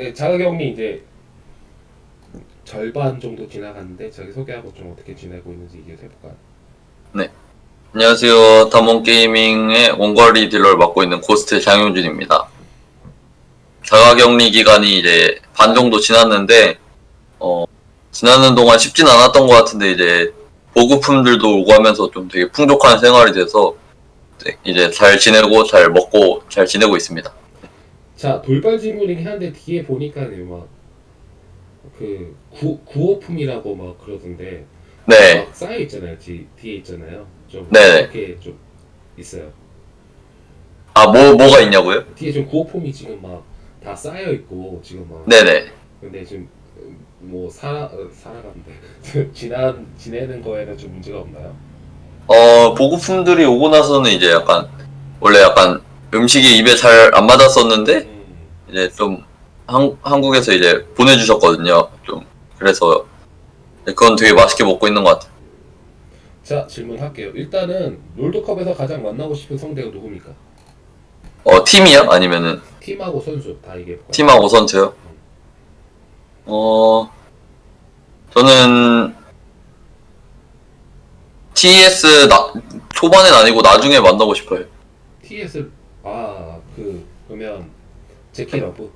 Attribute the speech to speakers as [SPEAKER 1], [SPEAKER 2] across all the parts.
[SPEAKER 1] 네, 자가격리 이제 절반 정도 지나갔는데 자기 소개하고 좀 어떻게 지내고 있는지 얘기를 해볼까요?
[SPEAKER 2] 안녕하세요. 담원게이밍의 원거리 딜러를 맡고 있는 고스트 장용준입니다. 자가격리 기간이 이제 반 정도 지났는데, 어, 지나는 동안 쉽진 않았던 것 같은데, 이제, 보급품들도 오고 하면서 좀 되게 풍족한 생활이 돼서, 네, 이제 잘 지내고, 잘 먹고, 잘 지내고 있습니다.
[SPEAKER 1] 자 돌발 질문이긴 한데 뒤에 보니까 막그 구호품이라고 막 그러던데
[SPEAKER 2] 네,
[SPEAKER 1] 막 쌓여 있잖아요. 뒤, 뒤에 있잖아요. 좀
[SPEAKER 2] 네네.
[SPEAKER 1] 이렇게 좀 있어요.
[SPEAKER 2] 아, 뭐, 뭐가 있냐고요?
[SPEAKER 1] 뒤에 좀 구호품이 지금 막 다 쌓여 있고 지금 막
[SPEAKER 2] 네네.
[SPEAKER 1] 근데 지금 뭐 살아 어, 살아가는데 지나 지내는 거에는 좀 문제가 없나요?
[SPEAKER 2] 어, 보급품들이 오고 나서는 이제 약간, 원래 약간 음식이 입에 잘 안 맞았었는데,
[SPEAKER 1] 음.
[SPEAKER 2] 이제 좀 한, 한국에서 이제 보내주셨거든요. 좀 그래서 그건 되게 맛있게 먹고 있는 것 같아요.
[SPEAKER 1] 자 질문할게요. 일단은 롤드컵에서 가장 만나고 싶은 상대가 누굽니까?
[SPEAKER 2] 어 팀이요? 아니면은
[SPEAKER 1] 팀하고 선수 다 볼까요?
[SPEAKER 2] 팀하고 선수요? 어 저는 TES 나 초반엔 아니고 나중에 만나고 싶어요.
[SPEAKER 1] TES 아 그 그러면 JackeyLove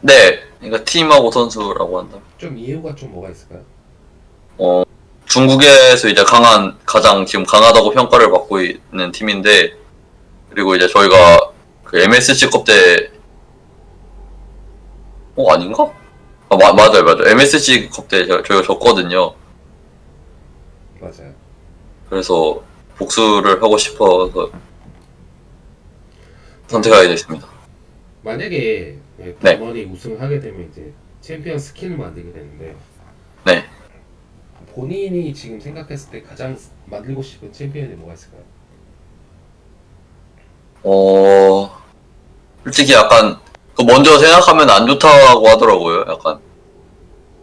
[SPEAKER 2] 네, 그러니까 팀하고 선수라고 한다.
[SPEAKER 1] 좀 이유가 좀 뭐가 있을까요?
[SPEAKER 2] 어 중국에서 이제 강한 가장 지금 강하다고 평가를 받고 있는 팀인데 그리고 이제 저희가 그 MSC컵 때 어, 아닌가? 아, 마, 맞아요, 맞아요. MSC컵 때 저- 저희가 졌거든요.
[SPEAKER 1] 맞아요.
[SPEAKER 2] 그래서 복수를 하고 싶어서 선택하게 됐습니다.
[SPEAKER 1] 만약에 네.
[SPEAKER 2] 네.
[SPEAKER 1] 번이 우승하게 되면 이제 챔피언 스킨을 만들게 되는데
[SPEAKER 2] 네.
[SPEAKER 1] 본인이 지금 생각했을 때 가장 만들고 싶은 챔피언이 뭐가 있을까요?
[SPEAKER 2] 어, 솔직히 약간, 그 먼저 생각하면 안 좋다고 하더라고요. 약간,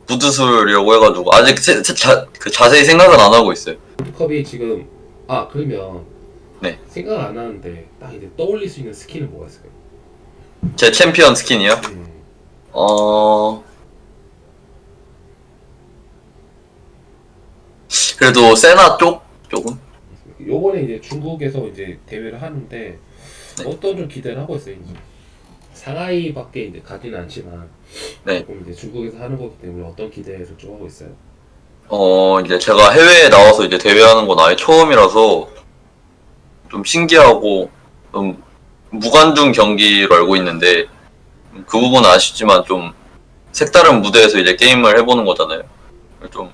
[SPEAKER 2] 부두술이라고 해가지고, 아직 세- 세- 자, 그 자세히 생각은 안 하고 있어요.
[SPEAKER 1] 롤드컵이 지금 아 그러면
[SPEAKER 2] 네.
[SPEAKER 1] 생각 안 하는데 딱 이제 떠올릴 수 있는 스킨은 뭐가 있을까요?
[SPEAKER 2] 제 챔피언 스킨이요?
[SPEAKER 1] 음,
[SPEAKER 2] 어, 그래도 세나 쪽? 쪽은?
[SPEAKER 1] 요번에 이제 중국에서 이제 대회를 하는데
[SPEAKER 2] 네.
[SPEAKER 1] 어떤 좀 기대를 하고 있어요. 이제 상하이밖에 이제 가지는 않지만
[SPEAKER 2] 네.
[SPEAKER 1] 조금 이제 중국에서 하는 거기 때문에 어떤 기대를 좀 하고 있어요.
[SPEAKER 2] 어, 이제 제가 해외에 나와서 이제 대회하는 건 아예 처음이라서 좀 신기하고 좀 무관중 경기로 알고 있는데 그 부분은 아쉽지만 좀 색다른 무대에서 이제 게임을 해보는 거잖아요. 좀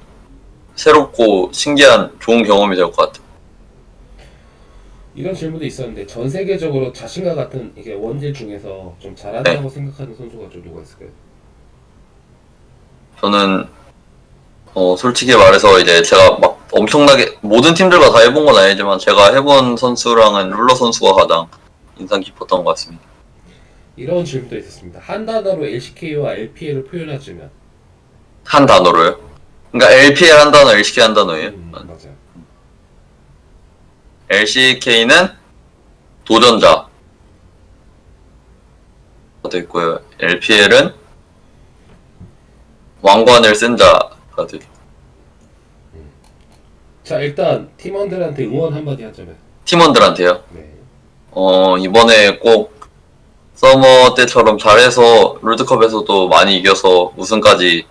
[SPEAKER 2] 새롭고 신기한 좋은 경험이 될 것 같아요.
[SPEAKER 1] 이런 질문도 있었는데 전 세계적으로 자신과 같은 이게 원딜 중에서 좀 잘한다고 생각하는 선수가 좀 누가 있을까요?
[SPEAKER 2] 저는 어, 솔직히 말해서 이제 제가 막 엄청나게 모든 팀들과 다 해본 건 아니지만 제가 해본 선수랑은 룰러 선수가 가장 인상 깊었던 것 같습니다.
[SPEAKER 1] 이런 질문도 있었습니다. 한 단어로 LCK와 LPL을 표현하자면
[SPEAKER 2] 한 단어로요? 그러니까 LPL 한 단어, LCK 한 단어예요?
[SPEAKER 1] 음, 맞아요.
[SPEAKER 2] LCK는 도전자 됐고요. LPL은 왕관을 쓴 자가 됐.
[SPEAKER 1] 자 일단 팀원들한테 응원 한마디 하자면
[SPEAKER 2] 팀원들한테요.
[SPEAKER 1] 네.
[SPEAKER 2] 어 이번에 꼭 서머 때처럼 잘해서 롤드컵에서도 많이 이겨서 우승까지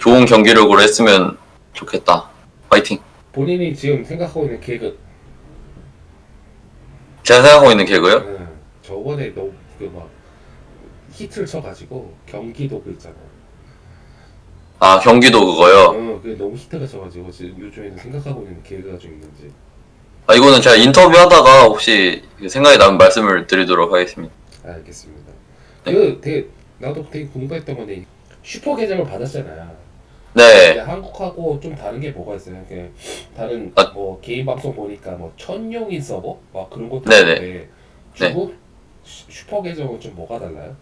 [SPEAKER 2] 좋은 경기력으로 했으면 좋겠다. 파이팅.
[SPEAKER 1] 본인이 지금 생각하고 있는 개그는
[SPEAKER 2] 제가 생각하고 있는 개그요?
[SPEAKER 1] 네. 저번에 너무 그 막 히트를 쳐가지고 경기도 그 있잖아요.
[SPEAKER 2] 아 경기도 그거요.
[SPEAKER 1] 어, 그게 너무 히트가 쳐가지고 지금 요즘에는 생각하고 있는 개그가 좀 있는지.
[SPEAKER 2] 아 이거는 제가 인터뷰하다가 혹시 생각이 나면 말씀을 드리도록 하겠습니다.
[SPEAKER 1] 알겠습니다.
[SPEAKER 2] 네.
[SPEAKER 1] 그 되게 나도 되게 궁금했던 건데 슈퍼 계정을 받았잖아요.
[SPEAKER 2] 네.
[SPEAKER 1] 한국하고 좀 다른 게 뭐가 있어요? 그 다른
[SPEAKER 2] 아.
[SPEAKER 1] 뭐 개인 방송 보니까 뭐 천룡인 서버 막 그런 것도
[SPEAKER 2] 네네.
[SPEAKER 1] 있는데 중국 슈- 슈퍼 계정은 좀 뭐가 달라요?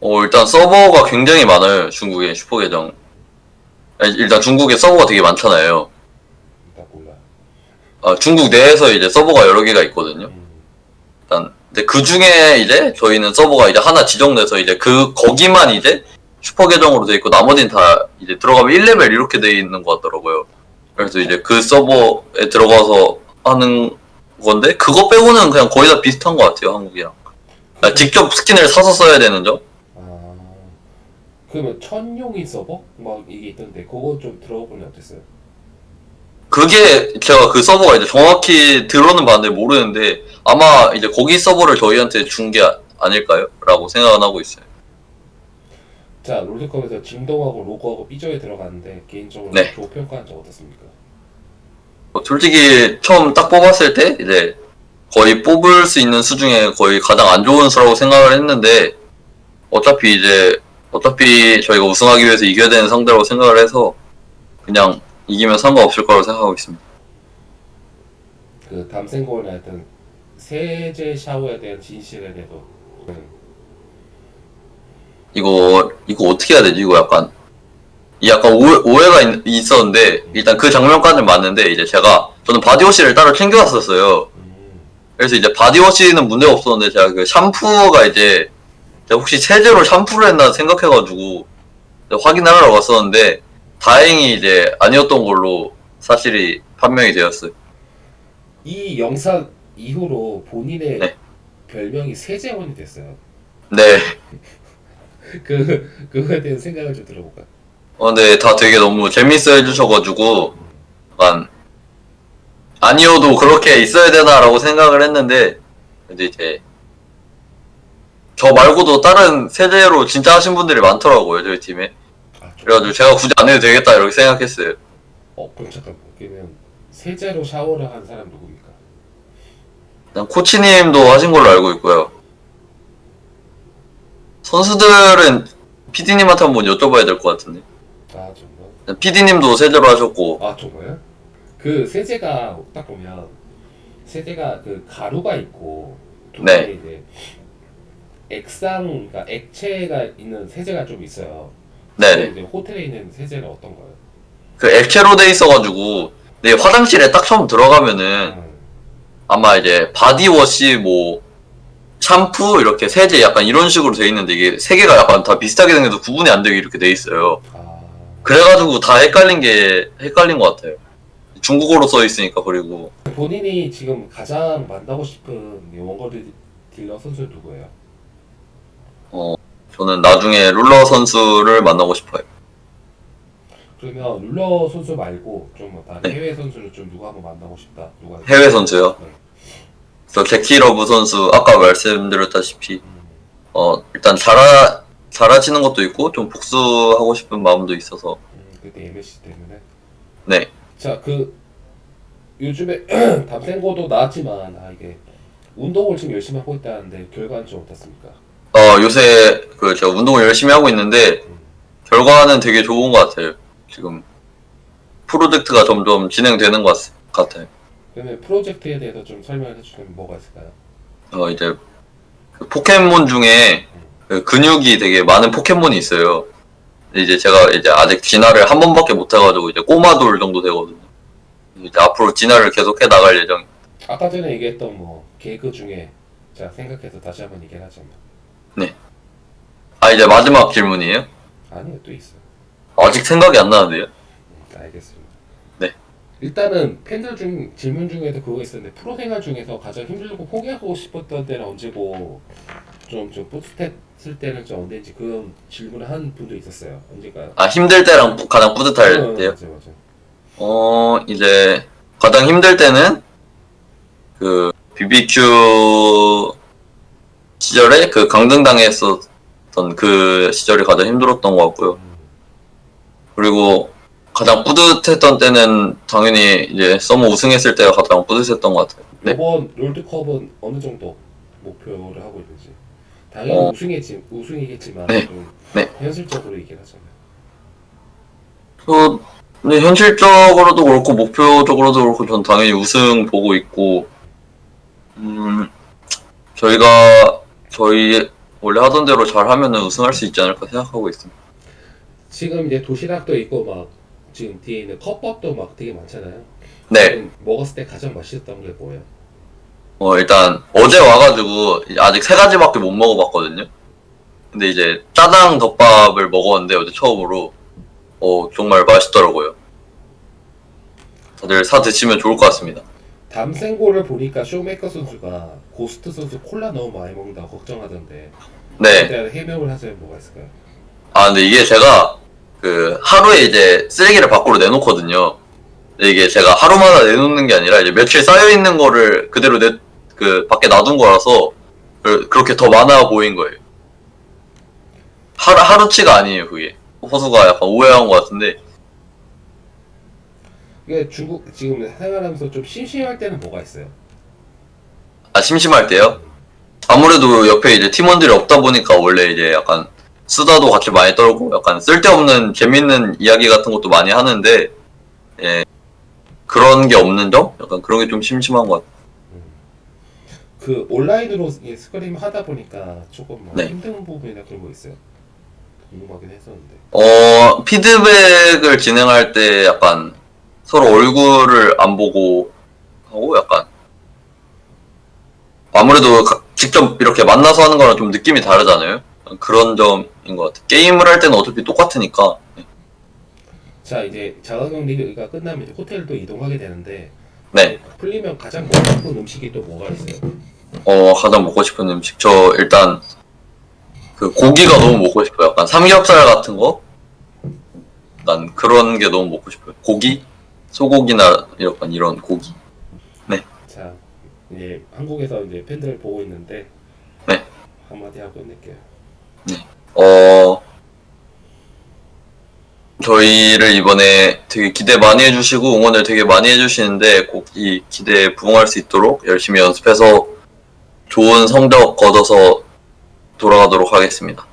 [SPEAKER 2] 어, 일단 서버가 굉장히 많아요. 중국에 슈퍼 계정. 아니, 일단 중국에 서버가 되게 많잖아요. 아, 중국 내에서 이제 서버가 여러 개가 있거든요.
[SPEAKER 1] 음,
[SPEAKER 2] 일단 근데 그 중에 이제 저희는 서버가 이제 하나 지정돼서 이제 그 거기만 이제 슈퍼 계정으로 돼 있고 나머지는 다 이제 들어가면 1레벨 이렇게 돼 있는 것 같더라고요. 그래서 이제 그 서버에 들어가서 하는 건데 그거 빼고는 그냥 거의 다 비슷한 것 같아요 한국이랑. 아, 직접 스킨을 사서 써야 되는 점?
[SPEAKER 1] 아 그러면 천용인 서버 막 이게 있던데 그거 좀 들어보니 어땠어요?
[SPEAKER 2] 그게 제가 그 서버가 이제 정확히 들어는 봤는데 모르는데 아마 이제 거기 서버를 저희한테 준 게 아닐까요? 라고 생각은 하고 있어요.
[SPEAKER 1] 자 롤드컵에서 진동하고 로고하고 삐져에 들어갔는데 개인적으로
[SPEAKER 2] 네.
[SPEAKER 1] 조 평가한 적 어떻습니까?
[SPEAKER 2] 뭐 솔직히 처음 딱 뽑았을 때 이제 거의 뽑을 수 있는 수 중에 거의 가장 안 좋은 수라고 생각을 했는데 어차피 이제 어차피 저희가 우승하기 위해서 이겨야 되는 상대라고 생각을 해서 그냥 이기면 상관없을 거라고 생각하고 있습니다.
[SPEAKER 1] 그 담생골이나 하여튼 세제 샤워에 대한 진실에 대해서 음,
[SPEAKER 2] 이거 이거 어떻게 해야 되지? 이거 약간 이 약간 오해, 오해가 있, 었는데 일단 그 장면까지는 맞는데 이제 제가 저는 바디워시를 따로 챙겨왔었어요.
[SPEAKER 1] 음,
[SPEAKER 2] 그래서 이제 바디워시는 문제가 없었는데 제가 그 샴푸가 이제 제가 혹시 세제로 샴푸를 했나 생각해가지고 확인하러 갔었는데 다행히 이제 아니었던 걸로 사실이 판명이 되었어요.
[SPEAKER 1] 이 영상 이후로 본인의
[SPEAKER 2] 네.
[SPEAKER 1] 별명이 세제원이 됐어요.
[SPEAKER 2] 네.
[SPEAKER 1] 그 그거에 대한 생각을 좀 들어볼까?
[SPEAKER 2] 어, 근데 다 되게 너무 재밌어 해주셔가지고 약간 아니어도 그렇게 있어야 되나라고 생각을 했는데 근데 이제 저 말고도 다른 세제로 진짜 하신 분들이 많더라고요 저희 팀에 그래가지고 제가 굳이 안 해도 되겠다 이렇게 생각했어요
[SPEAKER 1] 어 그럼 잠깐 그러면 세제로 샤워를 한 사람 누굽니까?
[SPEAKER 2] 일단 코치님도 하신 걸로 알고 있고요 선수들은 PD님한테 한번 여쭤봐야 될 것 같은데
[SPEAKER 1] 아 정말?
[SPEAKER 2] PD님도 세제로 하셨고
[SPEAKER 1] 아 정말? 그 세제가 딱 보면 세제가 그 가루가 있고 두
[SPEAKER 2] 네.
[SPEAKER 1] 이제 액상 그러니까 액체가 있는 세제가 좀 있어요.
[SPEAKER 2] 네네
[SPEAKER 1] 근데 호텔에 있는 세제는 어떤 거예요?
[SPEAKER 2] 그 액체로 돼 있어가지고 네, 화장실에 딱 처음 들어가면은
[SPEAKER 1] 음,
[SPEAKER 2] 아마 이제 바디워시 뭐 샴푸 이렇게 세제 약간 이런 식으로 돼 있는데 이게 세 개가 약간 다 비슷하게 생겨서 구분이 안 되게 이렇게 돼 있어요.
[SPEAKER 1] 아
[SPEAKER 2] 그래가지고 다 헷갈린 게 헷갈린 것 같아요. 중국어로 써 있으니까 그리고
[SPEAKER 1] 본인이 지금 가장 만나고 싶은 원거리 딜러 선수 누구예요?
[SPEAKER 2] 저는 나중에 룰러 선수를 만나고 싶어요.
[SPEAKER 1] 그러면 룰러 선수 말고 좀뭐 다른
[SPEAKER 2] 네.
[SPEAKER 1] 해외 선수를 좀 누가 한번 만나고 싶다. 누가
[SPEAKER 2] 해외 선수요.
[SPEAKER 1] 네.
[SPEAKER 2] 저 제키 러브 선수 아까 말씀드렸다시피
[SPEAKER 1] 음,
[SPEAKER 2] 어 일단 잘하 잘하시는 것도 있고 좀 복수하고 싶은 마음도 있어서
[SPEAKER 1] 음, 그때 MSC 때문에.
[SPEAKER 2] 네
[SPEAKER 1] 자, 그 요즘에 담생고도 나왔지만 아 이게 운동을 지금 열심히 하고 있다는데 결과는 좀 어떻습니까?
[SPEAKER 2] 어, 요새 그 제가 운동을 열심히 하고 있는데 결과는 되게 좋은 것 같아요. 지금 프로젝트가 점점 진행되는 것 같- 같아요.
[SPEAKER 1] 그러면 프로젝트에 대해서 좀 설명을 해주시면 뭐가 있을까요?
[SPEAKER 2] 어, 이제 그 포켓몬 중에 그 근육이 되게 많은 포켓몬이 있어요. 근데 이제 제가 이제 아직 진화를 한 번밖에 못 해가지고 이제 꼬마돌 정도 되거든요. 이제 앞으로 진화를 계속 해 나갈 예정.
[SPEAKER 1] 아까 전에 얘기했던 뭐 개그 중에 자 생각해서 다시 한번 얘기를 하자면
[SPEAKER 2] 아 이제 마지막 질문이에요?
[SPEAKER 1] 아니요 또 있어요.
[SPEAKER 2] 아직 생각이 안 나는데요?
[SPEAKER 1] 음, 알겠습니다.
[SPEAKER 2] 네.
[SPEAKER 1] 일단은 팬들 중 질문 중에도 그거 있었는데 프로 생활 중에서 가장 힘들고 포기하고 싶었던 때는 언제고 좀 좀 뿌듯했을 때는 좀 언제인지 그런 질문을 한 분도 있었어요. 언제가요?
[SPEAKER 2] 아 힘들 때랑 부- 가장 뿌듯할 때요?
[SPEAKER 1] 맞아 맞아.
[SPEAKER 2] 어, 이제 가장 힘들 때는 그 BBQ 시절에 그 강등당했었던 그 시절이 가장 힘들었던 것 같고요.
[SPEAKER 1] 음,
[SPEAKER 2] 그리고 가장 뿌듯했던 때는 당연히 이제 서머 우승했을 때가 가장 뿌듯했던 것 같아요. 네.
[SPEAKER 1] 이번 롤드컵은 어느 정도 목표를 하고 있는지 당연히
[SPEAKER 2] 어.
[SPEAKER 1] 우승이지 우승이겠지만
[SPEAKER 2] 네.
[SPEAKER 1] 좀
[SPEAKER 2] 네.
[SPEAKER 1] 현실적으로 얘기를 하자면
[SPEAKER 2] 저, 근데 현실적으로도 그렇고 목표적으로도 그렇고 전 당연히 우승 보고 있고, 음, 저희가 저희 원래 하던 대로 잘하면은 우승할 수 있지 않을까 생각하고 있습니다.
[SPEAKER 1] 지금 이제 도시락도 있고 막 지금 뒤에 있는 컵밥도 막 되게 많잖아요.
[SPEAKER 2] 네,
[SPEAKER 1] 먹었을 때 가장 맛있었던 게 뭐예요?
[SPEAKER 2] 어, 일단 어제 와가지고 아직 세 가지밖에 못 먹어봤거든요. 근데 이제 짜장 덮밥을 먹었는데 어제 처음으로 어, 정말 맛있더라고요. 다들 사 드시면 좋을 것 같습니다.
[SPEAKER 1] 담생고를 보니까 쇼메이커 선수가 고스트 선수 콜라 너무 많이 먹는다고 걱정하던데
[SPEAKER 2] 네.
[SPEAKER 1] 대한 해명을 하자면 뭐가 있을까요?
[SPEAKER 2] 아, 근데 이게 제가 그 하루에 이제 쓰레기를 밖으로 내놓거든요. 근데 이게 제가 하루마다 내놓는 게 아니라 이제 며칠 쌓여 있는 거를 그대로 내, 그 밖에 놔둔 거라서 그, 그렇게 더 많아 보인 거예요. 하루, 하루치가 아니에요, 그게. 호수가 약간 오해한 것 같은데,
[SPEAKER 1] 이게 중국 지금 생활하면서 좀 심심할 때는 뭐가 있어요?
[SPEAKER 2] 아, 심심할 때요? 아무래도 옆에 이제 팀원들이 없다 보니까 원래 이제 약간 수다도 같이 많이 떨고 약간 쓸데없는 재밌는 이야기 같은 것도 많이 하는데, 예, 그런 게 없는 점? 약간 그런 게 좀 심심한 것 같아요.
[SPEAKER 1] 그 온라인으로 이 스크림 하다 보니까 조금 뭐
[SPEAKER 2] 네.
[SPEAKER 1] 힘든 부분이나 그런 거 있어요? 궁금하긴 했었는데
[SPEAKER 2] 어, 피드백을 진행할 때 약간 서로 얼굴을 안 보고 하고 약간 아무래도 가- 직접 이렇게 만나서 하는 거랑 좀 느낌이 다르잖아요. 그런 점인 것 같아요. 게임을 할 때는 어차피 똑같으니까.
[SPEAKER 1] 자 이제 자가격 리그가 끝나면 이제 호텔도 이동하게 되는데
[SPEAKER 2] 네.
[SPEAKER 1] 풀리면 가장 먹고 싶은 음식이 또 뭐가 있어요?
[SPEAKER 2] 어, 가장 먹고 싶은 음식. 저 일단 그 고기가 너무 먹고 싶어요. 약간 삼겹살 같은 거? 난 그런 게 너무 먹고 싶어요. 고기? 소고기나 약간 이런 고기.
[SPEAKER 1] 자 이제 한국에서 이제 팬들 보고 있는데
[SPEAKER 2] 네.
[SPEAKER 1] 한마디 하고 끝낼게요.
[SPEAKER 2] 어, 저희를 이번에 되게 기대 많이 해주시고 응원을 되게 많이 해주시는데 꼭 이 기대에 부응할 수 있도록 열심히 연습해서 좋은 성적 거둬서 돌아가도록
[SPEAKER 1] 하겠습니다.